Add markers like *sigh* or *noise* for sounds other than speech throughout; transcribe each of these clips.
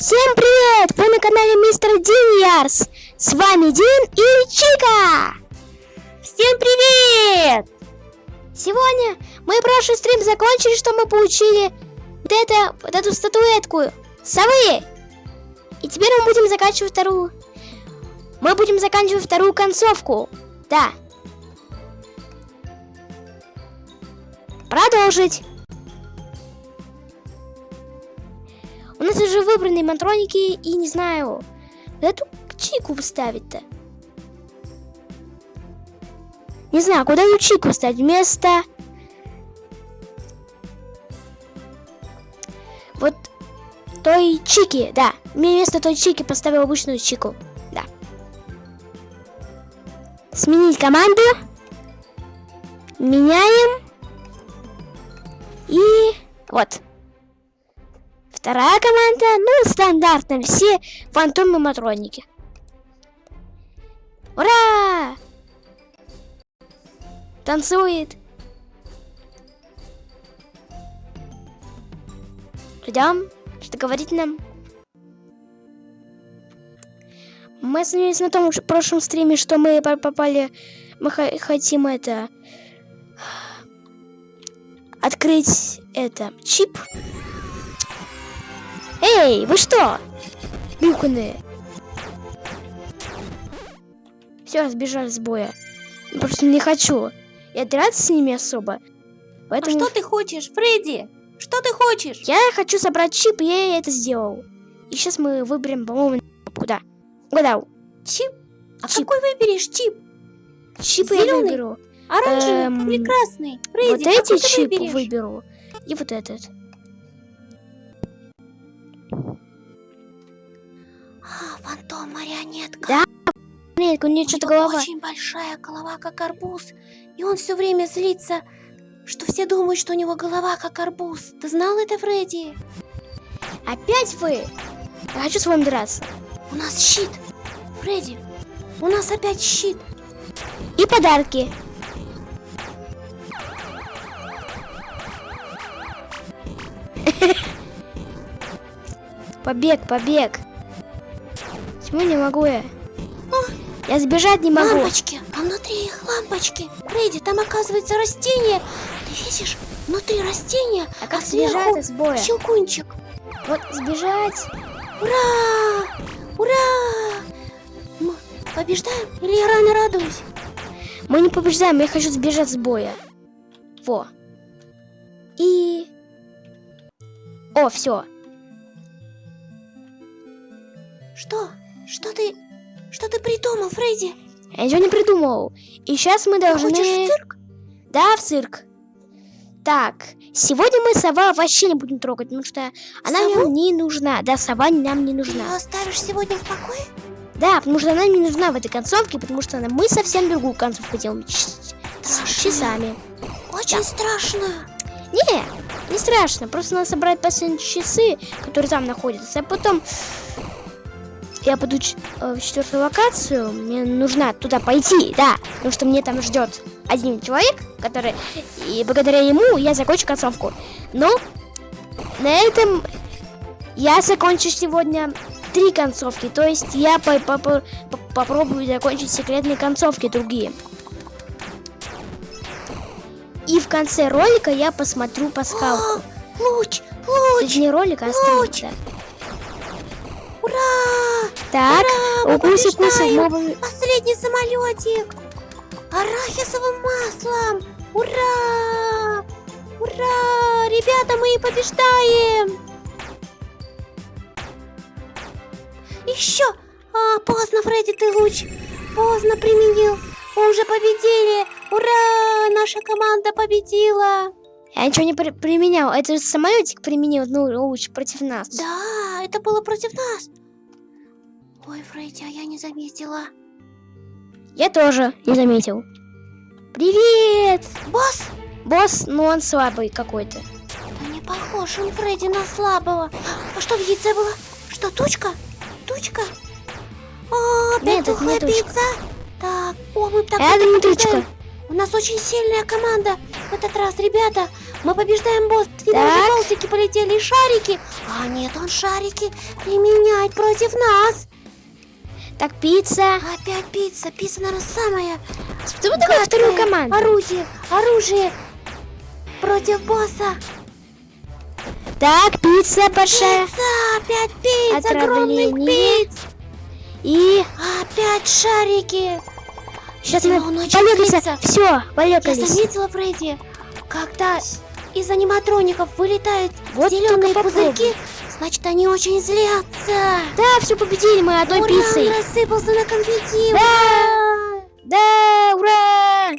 Всем привет! Вы на канале Мистер Диньярс. С вами Дин и Чика. Всем привет! Сегодня мы прошлый стрим закончили, что мы получили вот, это, вот эту статуэтку совы. И теперь мы будем заканчивать вторую. Мы будем заканчивать вторую концовку. Да. Продолжить. У нас уже выбраны матроники и не знаю, эту чику вставить-то. Не знаю, куда эту чику вставить? Вместо... Вот той чики, да. Вместо той чики поставил обычную чику. Да. Сменить команду. Меняем. И вот. Вторая команда, ну, стандартно, все фантомы матроники. Ура! Танцует. Ждем, что говорит нам. Мы остановились на том прошлом стриме, что мы попали, мы хотим это открыть это чип. Эй, вы что? Бюканы. Все, сбежали с боя. Просто не хочу. Я драться с ними особо. Поэтому... А что ты хочешь, Фредди? Что ты хочешь? Я хочу собрать чип, и я это сделал. И сейчас мы выберем, по-моему, куда? Угадал. Чип? А чип. какой выберешь чип? Чип Зеленый? я выберу. Оранжевый эм... или красный? Фредди, вот эти чип выберу. И вот этот. Фантом марионетка. Да, марионетка, у нее что-то голова. очень большая голова, как арбуз. И он все время злится, что все думают, что у него голова, как арбуз. Ты знал это, Фредди? Опять вы? Я хочу с вами драться. У нас щит. Фредди, у нас опять щит. И подарки. *laughs* Побег, побег. Почему не могу я? Я сбежать не могу. Лампочки, а внутри их лампочки. Фредди, там оказывается растение. Ты видишь? Внутри растения, а как а сбежать из боя? Щелкунчик. Вот сбежать. Ура! Ура! Мы побеждаем или я рано радуюсь? Мы не побеждаем, я хочу сбежать с боя. Во. И... О, все. Что? Что ты... Что ты придумал, Фредди? Я ничего не придумал. И сейчас мы должны... Хочешь в цирк? Да, в цирк. Так, сегодня мы сова вообще не будем трогать, потому что она Сову? нам не нужна. Да, сова нам не нужна. Ты ее оставишь сегодня в покое? Да, потому что она не нужна в этой концовке, потому что мы совсем другую концовку делаем с часами. Очень да. страшно. Не, не страшно. Просто надо собрать последние часы, которые там находятся, а потом я пойду э, в четвертую локацию, мне нужно туда пойти, да, потому что мне там ждет один человек, который, и благодаря ему я закончу концовку. Но на этом я закончу сегодня три концовки, то есть я по -по -по попробую закончить секретные концовки другие. И в конце ролика я посмотрю пасхалку. Луч, луч, Это не ролик, а стрим. Ура! Так, укуси, укуси, мобы. Последний самолетик. Арахисовым маслом. Ура! Ура! Ребята, мы побеждаем! Еще! А, поздно, Фредди, ты луч. Поздно применил. Мы уже победили. Ура! Наша команда победила. Я ничего не при применял. Это же самолетик применил, ну, луч против нас. Да, это было против нас. Ой, Фредди, а я не заметила. Я тоже не заметил. Привет! Босс? Босс, ну он слабый какой-то. Да не похож он, Фредди, на слабого. А что в яйце было? Что, тучка? Тучка? О, опять Нет, тухлая пицца. Так, о, мы так Это не тучка. У нас очень сильная команда. В этот раз, ребята, мы побеждаем босс. Уже болтики полетели. полетели шарики. А нет, он шарики применяет против нас. Так, пицца. Опять пицца. Пицца, наверное, самая Что такое вторую команду? Орудие, оружие против босса. Так, пицца большая. Пицца, опять пицца, огромных Отравление. пиц. И Опять шарики. сейчас мы злится. Все, Я полегались. заметила, Фредди, когда из аниматроников вылетают Вот зеленые только попробуй. Значит они очень злятся. Да, все победили мы одной Ура, пиццей. он рассыпался на конфетти. Да! Да, ура!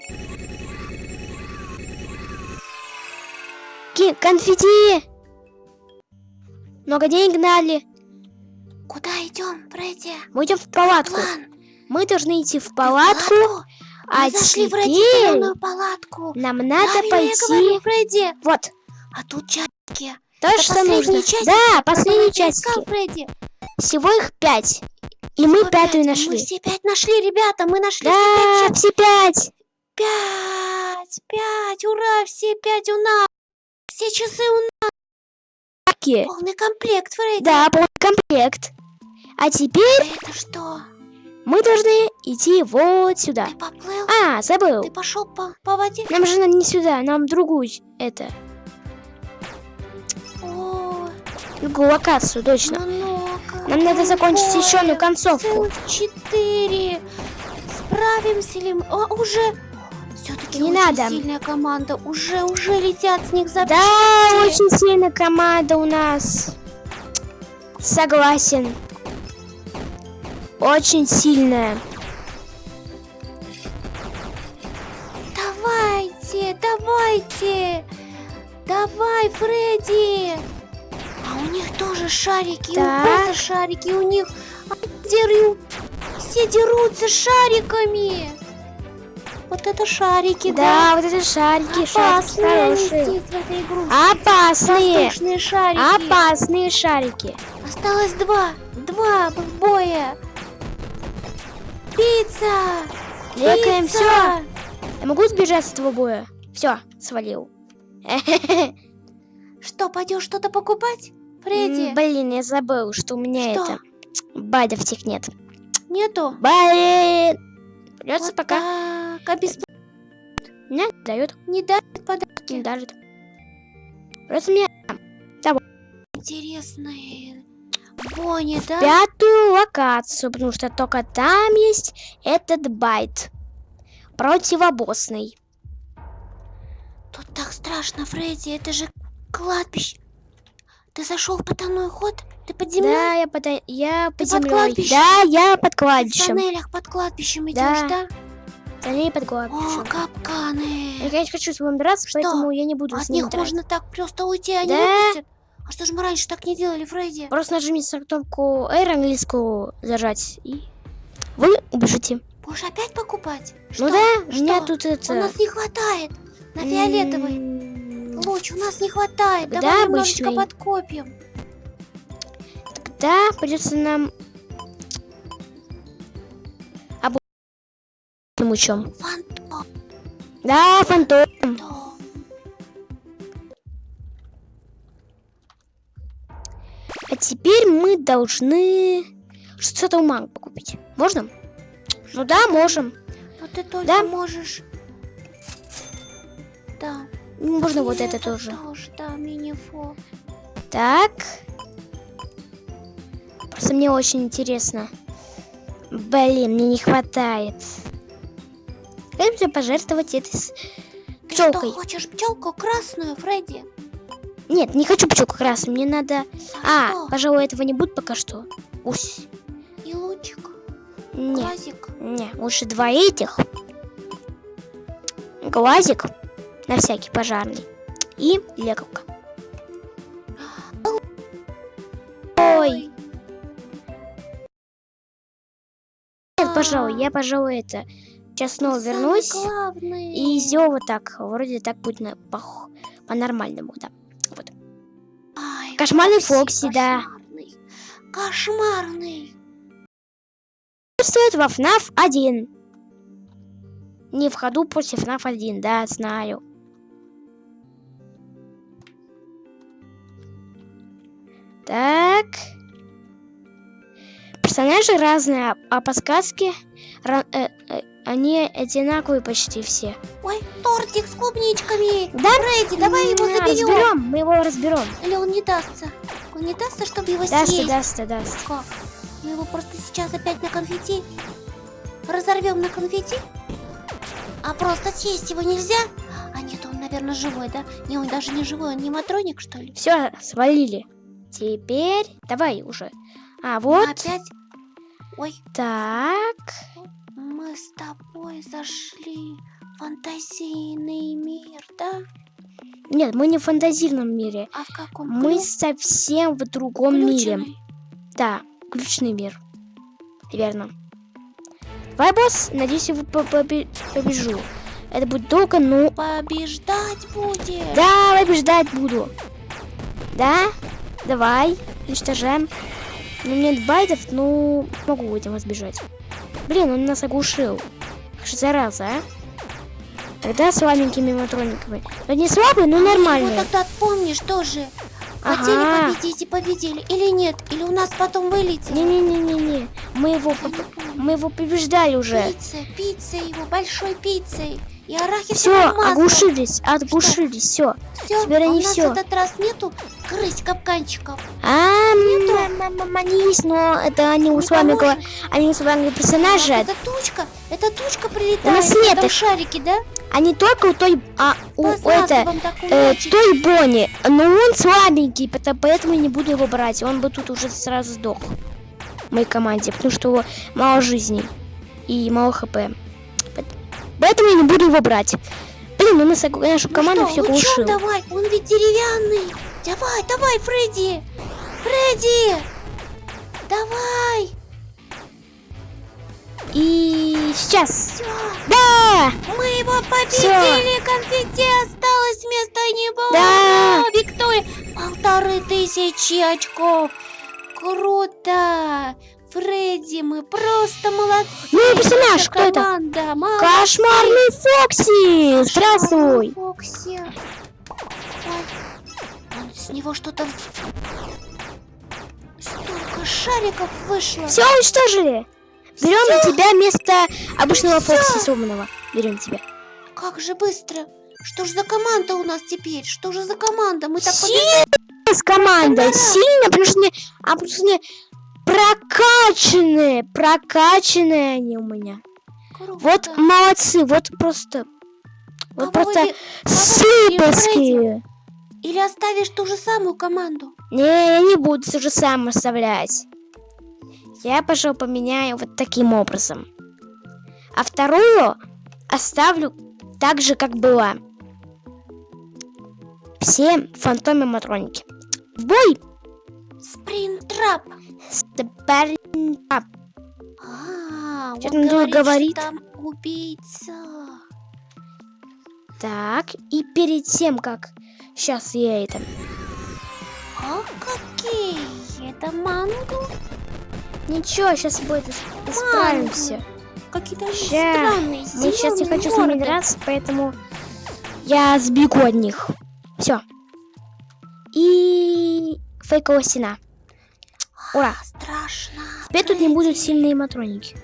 Конфетти! Много денег дали. Куда идем, Фредди? Мы идем в палатку. План. Мы должны идти в палатку, а Мы зашли в родительную палатку. нам надо Правильно я пойти... говорю, Фредди. Вот, А тут часики. То, Это что нужно. часики, Да, последние часики. Фредди. Всего их пять. И мы Всего пятую пять. нашли. Мы все пять нашли, ребята. Мы нашли все Да, пять. все пять. Пять, пять, ура, все пять у нас. Все часы у нас. Таки. Полный комплект, Фредди. Да, полный комплект. А теперь это что? мы должны идти вот сюда. Ты поплыл? А, забыл. Ты пошел по, по воде? Нам же надо не сюда, нам другую это. Другую локацию, точно. много. Нам надо закончить еще одну концовку. Четыре. Справимся ли мы? О, уже. Все-таки Не очень надо. сильная команда. Уже, уже летят с них за Да, очень сильная команда у нас. Согласен. Очень сильная. Давайте, давайте. Давай, Фредди. А у них тоже шарики. Так. У шарики у них. Они деру- Все дерутся шариками. Вот это шарики, да? Да, вот это шарики, шарики Опасные они хорошие. Опасные. Воздушные шарики. Опасные шарики. Осталось два. Два боя. Пицца. Лекаем все. Я могу сбежать с этого боя? Все, свалил. *laughs* Что, пойдешь что-то покупать? Фредди? Блин, я забыл, что у меня Что? это... Байдов тех нет. Нету? Блин. Придется Вот пока. Так, а без- Не дает, не дают подарки. не дарит. Придется мне Интересные. Бонни, да? пятую локацию, потому что только там есть этот байт. Противобосный. Тут так страшно, Фредди. Это же кладбище. Ты зашел в потайной ход? Ты под землей? Да, я под, я под под землей. кладбищем? Да, я под В кладбищем. тоннелях под кладбищем идешь, Да. да? Ней под О, кладбищем. капканы. Я, конечно, хочу с вами драться, Что? поэтому я не буду От с ним них драться. можно так просто уйти, они Да. выпустят. А что же мы раньше так не делали, Фредди? Просто нажмите на кнопку R английскую зажать, и вы убежите. Будешь опять покупать? Ну Что? да, у Что? меня тут это... У нас не хватает. На фиолетовый. Луч, у нас не хватает. Да, Давай немножечко обычный. подкопим. Тогда придется нам... Обу... лучом. Фантом. Да, фантом. А теперь мы должны что-то у манг покупить. Можно? Ну да, можем. Ну ты только Да. можешь. Да. Можно вот это тоже. тоже, да, мини-фо. Так. Просто мне очень интересно. Блин, мне не хватает. Как мне пожертвовать этой с... Ты что, пчелкой? хочешь пчелку красную, Фредди? Нет, не хочу пчелку красную. Мне надо... А, что? пожалуй, этого не будет пока что. Усь. И лучик, Не, глазик. не, лучше два этих. Глазик на всякий пожарный. И лековка. Ой, нет, пожалуй, я, пожалуй, это... Сейчас снова Самый вернусь. И сделаю вот так. Вроде так будет на, по-нормальному, да. Ай, Кошмарный Фокси, Фокси, да. Кошмарный. Кошмарный. Стоит во FNAF 1. Не в ходу после FNAF 1, да, знаю. Так. Персонажи разные, а подсказки ра- э, э, они одинаковые почти все. Ой, тортик с клубничками. Да? Фредди, давай его заберем. Разберем, мы его разберем. Или он не дастся? Он не дастся, чтобы его Даст, съесть? даст, даст. Как? Мы его просто сейчас опять на конфетти разорвем на конфетти? А просто съесть его нельзя? А нет, он, наверное, живой, да? Не, он даже не живой, он не матроник, что ли? Все, свалили. Теперь давай уже. А вот Опять? Ой, так. мы с тобой зашли в фантазийный мир, да? Нет, мы не в фантазийном мире. А в каком? Мы Клю- совсем в другом мире. включенный? Да, ключный мир. Верно. Давай, босс, надеюсь, я по- побе- побежу. Это будет долго, но... Побеждать будет. Да, побеждать буду. Да? Давай, уничтожаем. Ну, нет байтов, ну, могу этим избежать. Блин, он нас оглушил. Зараза, а? Тогда слабенькими матрониками. Ну, не слабый, но Мы нормальный. тогда помнишь тоже. Хотели Ага. победить и победили. Или нет? Или у нас потом вылетело? Не-не-не-не-не. Мы его, мы его побеждали уже. Пицца, пицца его, большой пиццей. И арахисовым Все, оглушились, оглушились, все. Всё, теперь а у нас всё. в этот раз нету крыс капканчиков. А, м, м, м, они есть, но это они у с вами, они с вами персонажи. Это тучка, это тучка прилетает. нас нет их. шарике, да? Они только у той, а у это, э, той Бонни. Но он слабенький, поэтому я не буду его брать. Он бы тут уже сразу сдох. В моей команде, потому что у него мало жизней и мало хп. Поэтому я не буду его брать. Блин, у нас нашу Ну команду что, все лучом глушил. давай, он ведь деревянный. Давай, давай, Фредди. Фредди. Давай. И сейчас. Всё, Да! мы его победили. Конфетти осталось вместо него. Да. Виктория. Полторы тысячи очков. Круто. Фредди, мы просто молодцы. Ну, персонаж, Наша кто это? команда, молодцы. Кошмарный Фокси! Здравствуй! Фокси. Ой, него что-то... Столько шариков вышло. Все уничтожили! Берем на тебя вместо обычного Фокси сломанного. Берем тебя. Как же быстро. Что ж за команда у нас теперь? Что же за команда? Мы так Сильная с команда, сильно, потому что они, а потому что они прокачанные, прокачанные они у меня. Круто. Вот молодцы, вот просто, вот Кого просто кого сыпольские. Или оставишь ту же самую команду? Не, я не буду то же самое оставлять. Я, пожалуй, поменяю вот таким образом. А вторую оставлю так же, как была. Все фантомы матроники. В бой! Спринтрап. Спарринг-ап. А, Чё он там говорит, там убийца. Так, и перед тем, как... Сейчас я это... А какие? Это манго? Ничего, сейчас будет справимся. Какие-то странные, Мы сейчас не хочу с ними драться, поэтому я сбегу от них. Все. И фейковая стена. Ура. Страшно. Теперь тут не будут сильные матроники.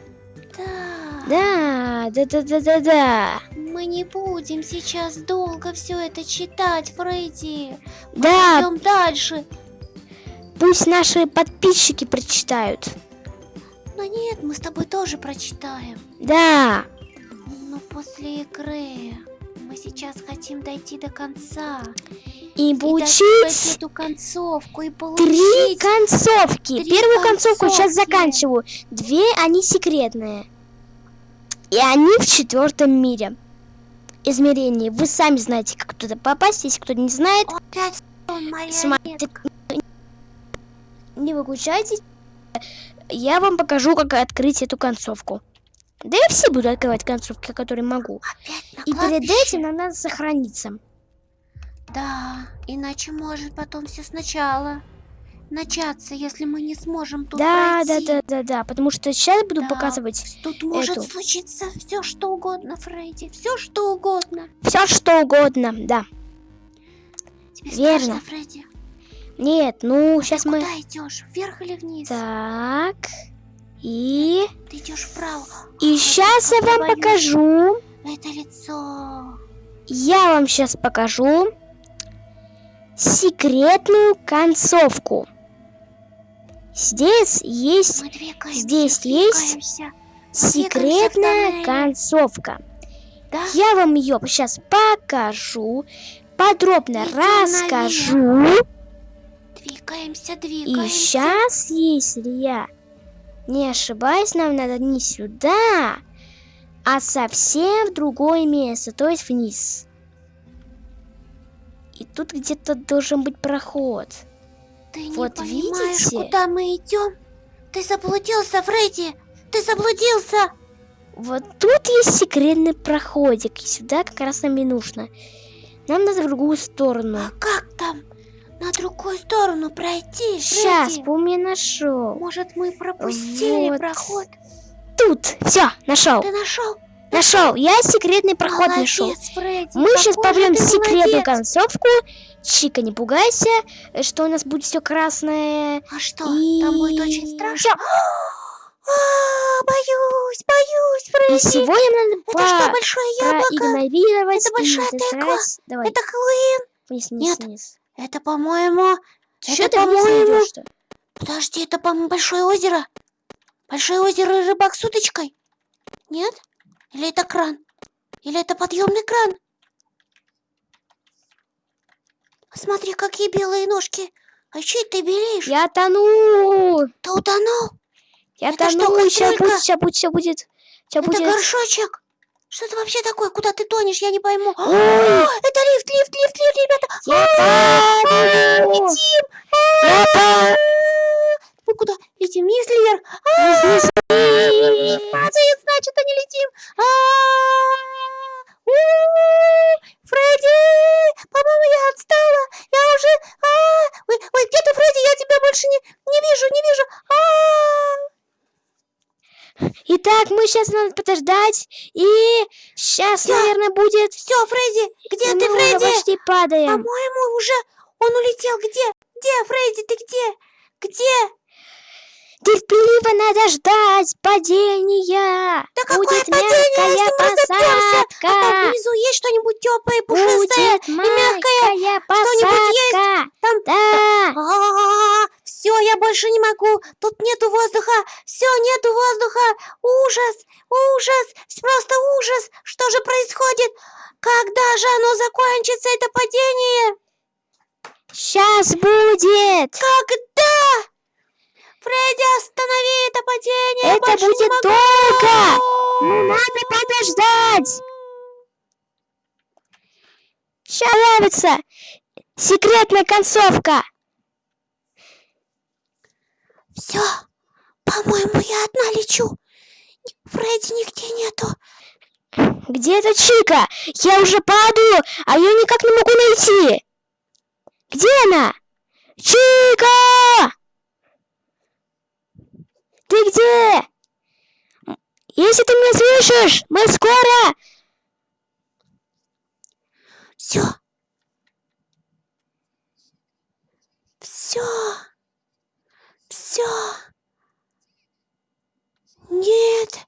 Да. Да, да, да, да, да. Мы не будем сейчас долго все это читать, Фредди. Да, Идем дальше. пусть наши подписчики прочитают. Но нет, мы с тобой тоже прочитаем. Да. Но после игры мы сейчас хотим дойти до конца. И И получить эту концовку и три получить. концовки. три Первую концовку сейчас концовки. заканчиваю. Две они секретные. И они в четвертом мире. Измерении. Вы сами знаете, как туда попасть, если кто не знает. Опять он Смотри, марионетка. не выключайтесь. Я вам покажу, как открыть эту концовку. Да я все буду открывать концовки, которые могу. И перед этим нам надо сохраниться. Да, иначе может потом все сначала начаться, если мы не сможем тут Да, да, пройти. да, да, да. Потому что сейчас буду Да. показывать Тут может эту. случиться все что угодно, Фредди. Все что угодно. все, что угодно. Да. Тебе Верно. страшно, Фредди? Нет, ну, сейчас мы... Куда идешь? Вверх или вниз? Так. И... Ты идешь вправо. И сейчас я вам боюсь. покажу. Это лицо. Я вам сейчас покажу секретную концовку. Здесь есть. Здесь есть секретная концовка. Да? Я вам ее сейчас покажу, подробно наверх. расскажу. Двигаемся, И двигаемся. сейчас, если я не ошибаюсь, нам надо не сюда, а совсем в другое место, то есть вниз. И тут где-то должен быть проход. Ты Вот не понимаешь, видите? куда мы идем? Ты заблудился, Фредди! Ты заблудился! Вот тут есть секретный проходик, и сюда как раз нам и нужно. Нам надо в другую сторону. А как там? На другую сторону пройти, Сейчас, Фредди? помню, нашел. Может, мы пропустили Вот. проход? Тут, все, нашел. Ты нашел? Нашел. Я секретный проход Молодец, нашел. Фредди, Мы сейчас ты секретную молодец. концовку. Чика, не пугайся, э, что у нас будет все красное. А что, И там будет очень страшно? *gasps* А, боюсь, боюсь, И Фредди. сегодня нам Это надо что, по- большое яблоко? Это большая и тыква? Давай, Это Хэллоуин? вниз, вниз, Нет. вниз. Это, по-моему... Чё это, ты по-моему... Подожди, это, по-моему, большое озеро. Большое озеро рыбак с удочкой. Нет? Или это кран? Или это подъемный кран? Смотри, какие белые ножки. А че ты белеешь? Я тону! Ты утонул? Я Это что, тону! Сейчас кастрюлька? будет, сейчас будет, сейчас будет. Сейчас Это будет. горшочек. Что это вообще такое? Куда ты тонешь? Я не пойму. Ой. Это лифт, лифт, лифт, лифт, ребята. Я тону! Летим. Я! Мы куда? Летим вниз? Вниз, вниз. Падает, значит, а не летим. Фредди! По-моему, я отстала. Я уже... А, Ой, ой, где ты, Фредди? Я тебя больше не, не вижу, не вижу. А, Итак, мы сейчас надо подождать. И сейчас, Всё. наверное, будет... Все, Фредди, где Мы ты, Фредди? почти падаем. По-моему, уже он улетел. Где? Где, Фредди, ты где? Где? Терпеливо надо ждать падения. Да какое будет падение, мягкая если мы разобьемся? А там посадка. внизу есть что-нибудь теплое, пушистое? Будет мягкое. мягкая Что-нибудь есть? посадка. Там Да. все, я больше не могу. Тут нету воздуха. Все, нету воздуха. Ужас, ужас, просто ужас. Что же происходит? Когда же оно закончится, это падение? Сейчас будет. Когда? Фредди, останови это падение. Это будет могу. долго. Надо подождать. Сейчас нравится. Секретная концовка. Все, по-моему, я одна лечу. Фредди нигде нету. Где эта Чика? Я уже падаю, а ее никак не могу найти. Где она? Чика! Где? Если ты меня слышишь, мы скоро. Все. Все. Все. Нет.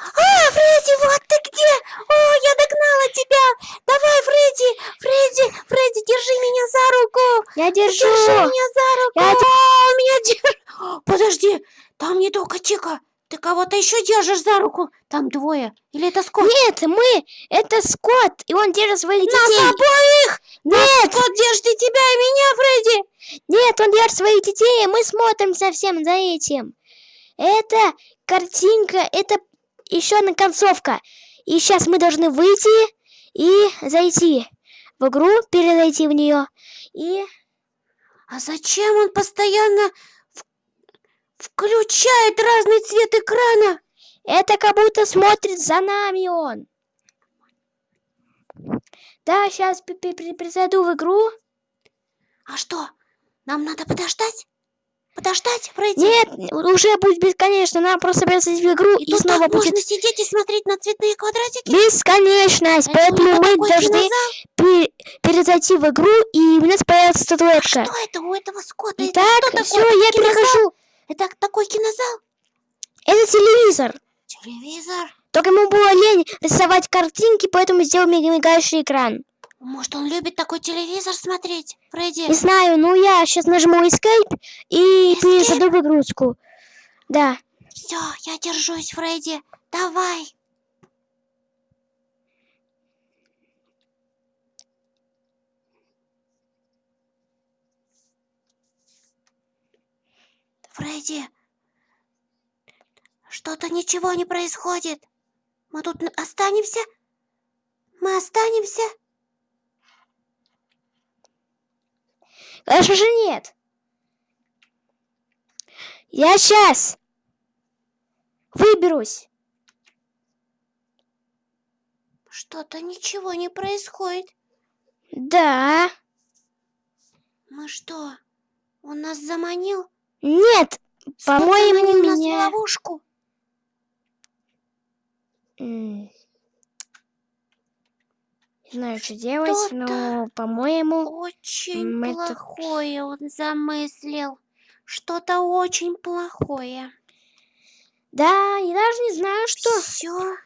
А, Фредди, вот ты где? О, я догнала тебя. Давай, Фредди, Фредди, Фредди, держи меня за руку. Я держу. Держи меня за руку. Я О, меня держ... *gasps* Подожди, там не только Чика. Ты кого-то еще держишь за руку. Там двое. Или это Скотт? Нет, мы. Это Скотт, и он держит своих Нас детей. обоих! Нет, Скотт держит и тебя, и меня, Фредди! нет, он держит своих детей, и мы смотрим совсем за этим. Это картинка, это еще одна концовка. И сейчас мы должны выйти и зайти в игру, перезайти в нее. И А зачем он постоянно в- включает разный цвет экрана? это как будто смотрит за нами он. Да, сейчас перезайду в игру. А что, нам надо подождать? Подождать, Фредди? Нет, уже будет бесконечно. Нам просто придется в игру и, И снова так будет можно сидеть и смотреть на цветные квадратики. бесконечность. Это Поэтому мы должны кинозал. пе- перезайти в игру, и у нас появится статуэтка. Что это у этого скота? Это Итак, что все, я Кинозал? перехожу. Это такой кинозал? Это телевизор. Телевизор? Только ему было лень рисовать картинки, поэтому сделал миг- мигающий экран. Может, он любит такой телевизор смотреть, Фредди? Не знаю, ну я сейчас нажму Escape и Escape? перезаду выгрузку. Да. Все, я держусь, Фредди. Давай. Фредди, что-то ничего не происходит. Мы тут останемся? Мы останемся? Конечно же нет. Я сейчас выберусь. Что-то ничего не происходит. Да. Мы что, он нас заманил? Нет. По-моему, нас в меня... ловушку. М. Не знаю, что делать, но, по-моему... Очень мы тут- плохое он замыслил. Что-то очень плохое. Да, я даже не знаю, что Все,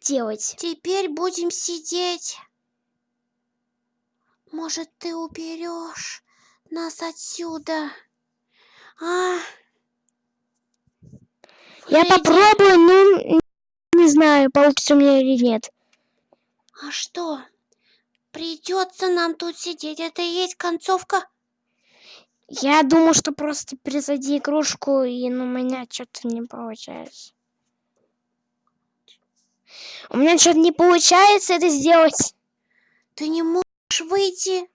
делать. теперь будем сидеть. Может, ты уберешь нас отсюда? А, Я Фредди, попробую, но не знаю, получится у меня или нет. А что? Придется нам тут сидеть. Это и есть концовка. Я думаю, что просто перезайди игрушку, и ну, у меня что-то не получается. У меня что-то не получается это сделать. Ты не можешь выйти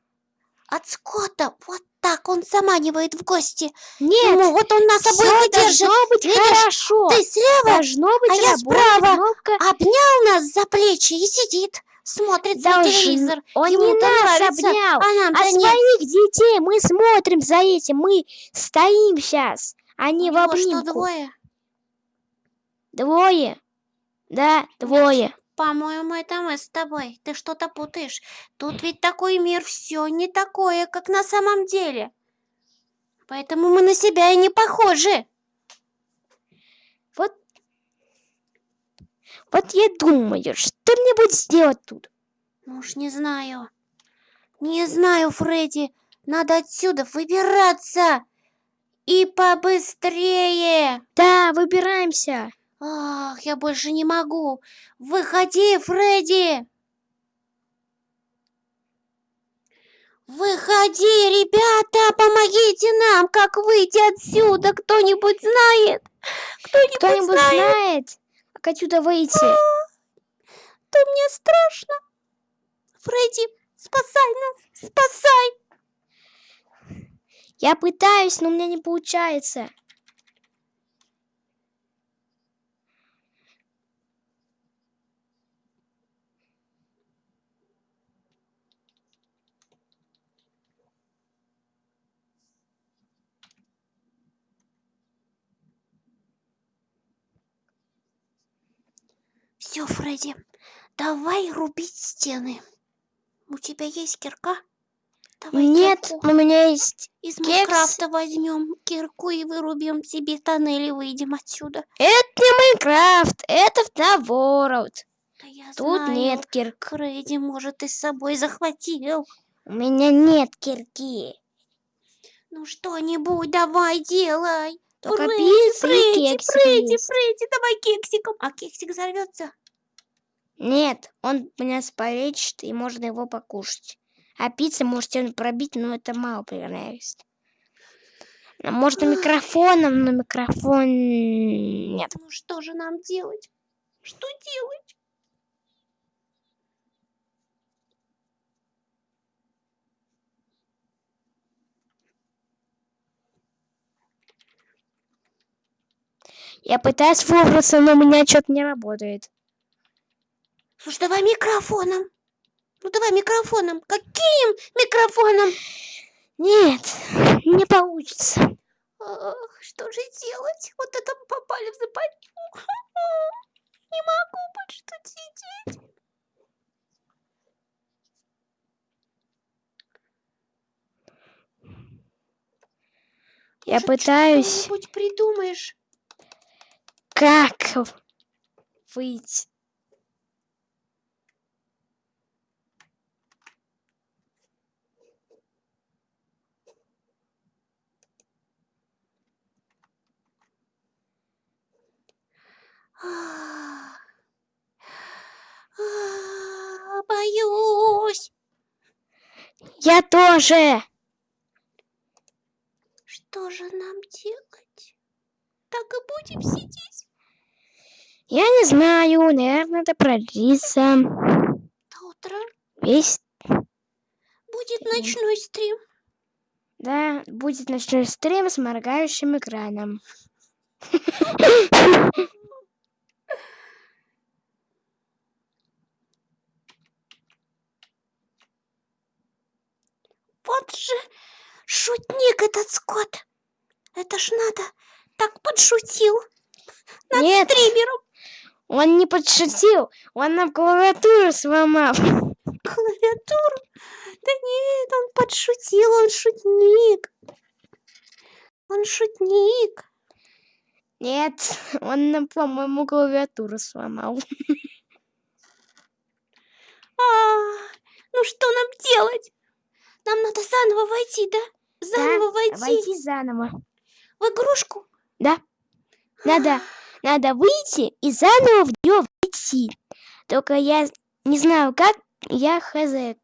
от Скотта. Вот так он заманивает в гости. Нет, Ему вот он нас обоих держит. должно быть Видишь, хорошо. Ты слева Должно быть а я справа. кнопка. обнял нас за плечи и сидит, смотрит Должен- телевизор. Он Ему не нас нравится, обнял, а а нет. своих детей. Мы смотрим за этим, мы стоим сейчас, а не У в него что, обнимку. двое? Двое. Да, двое. По-моему, это мы с тобой. Ты что-то путаешь. Тут ведь такой мир, все не такое, как на самом деле. Поэтому мы на себя и не похожи. Вот я думаю, что мне будет делать тут? Ну уж не знаю. Не знаю, Фредди. Надо отсюда выбираться. И побыстрее. Да, выбираемся. Ах, я больше не могу. Выходи, Фредди. Выходи, ребята, помогите нам, как выйти отсюда. Кто-нибудь знает? Кто-нибудь Кто-нибудь знает? знает, как отсюда выйти? То мне страшно. Фредди, спасай нас, спасай. Я пытаюсь, но у меня не получается. Все, Фредди, давай рубить стены. У тебя есть кирка? Давай Нет, кирку. у меня есть... Из кекс. Майнкрафта возьмем кирку и вырубим себе тоннель и выйдем отсюда. Это не Майнкрафт, это в The World. Да я Тут знаю. нет кирк. Фредди, может, ты с собой захватил. У меня нет кирки. Ну что-нибудь давай делай. Только Фредди, Фредди, Фредди. Фредди, давай кексиком. А кексик взорвется. Нет, он меня спалечит, и можно его покушать. А пицца может стену пробить, но это мало понравится. А Может, и микрофоном, но микрофон нет. Ну что же нам делать? Что делать? Я пытаюсь выбраться, но у меня что-то не работает. Слушай, давай микрофоном. Ну давай микрофоном. Каким микрофоном? Нет, не получится. Ах, что же делать? Вот это мы попали в западню. *laughs* Не могу больше тут сидеть. Я Может, пытаюсь... Что-нибудь придумаешь? Как выйти? Ах. Боюсь. Я тоже. Что же нам делать? Так и будем сидеть Я не знаю, наверное, это продлится до утра. весь... Будет ночной стрим. Да, будет ночной стрим с моргающим экраном. *laughs* Вот же шутник этот скот. Это ж надо так подшутил над Нет. стримером. Он не подшутил, он нам клавиатуру сломал. Клавиатуру. Да нет, он подшутил, он шутник. Он шутник. Нет, он нам, по-моему, клавиатуру сломал. А, ну что нам делать? Нам надо заново войти, да? Заново войти Войти заново. в игрушку. Да. Надо, *gasps* надо выйти и заново в нее войти. Только я не знаю как, я хз.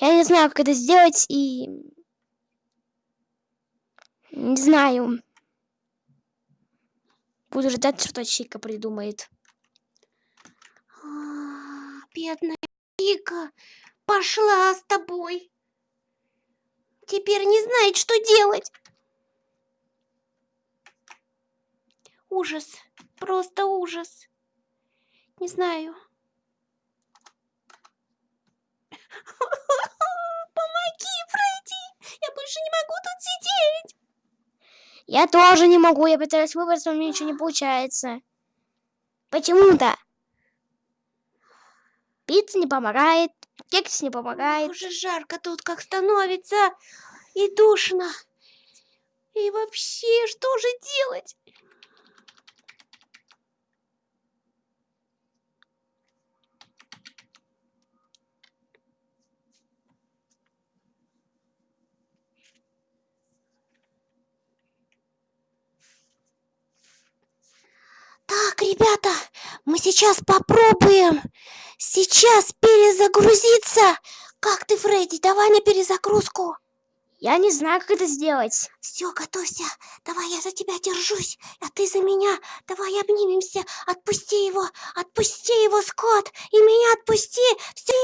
Я не знаю, как это сделать и... Не знаю. Буду ждать, что Чика придумает. А, Бедная Вика пошла с тобой. Теперь не знает, что делать. Ужас, просто ужас. Не знаю. *laughs* Помоги, Фредди! Я больше не могу тут сидеть. Я тоже не могу, я пытаюсь выбраться, у меня ничего не получается. Почему-то. Пицца не помогает, кекс не помогает. Уже жарко тут как становится. И душно. И вообще, что же делать? Так, ребята, мы сейчас попробуем сейчас перезагрузиться. Как ты, Фредди? Давай на перезагрузку. Я не знаю, как это сделать. Все, готовься. Давай я за тебя держусь, а ты за меня. Давай обнимемся. Отпусти его. Отпусти его, Скотт. И меня отпусти. Все.